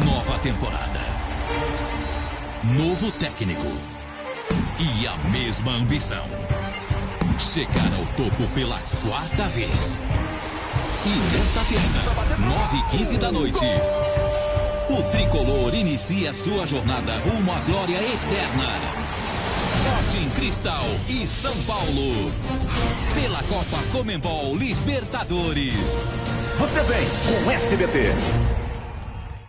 Nova temporada. Novo técnico. E a mesma ambição. Chegar ao topo pela quarta vez. E nesta terça, 9h15 da noite, o tricolor inicia sua jornada rumo à glória eterna. Sporting Cristal e São Paulo. Pela Copa Comembol Libertadores. Você vem com SBT.